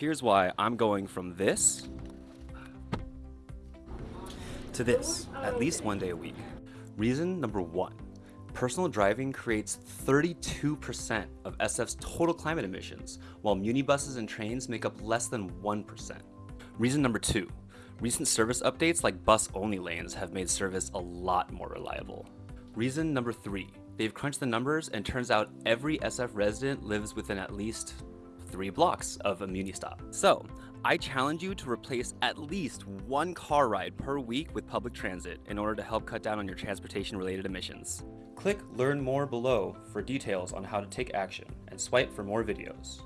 Here's why I'm going from this to this at least one day a week. Reason number one, personal driving creates 32% of SF's total climate emissions, while muni buses and trains make up less than 1%. Reason number two, recent service updates like bus-only lanes have made service a lot more reliable. Reason number three, they've crunched the numbers and turns out every SF resident lives within at least three blocks of a Muni stop. So, I challenge you to replace at least one car ride per week with public transit in order to help cut down on your transportation related emissions. Click learn more below for details on how to take action and swipe for more videos.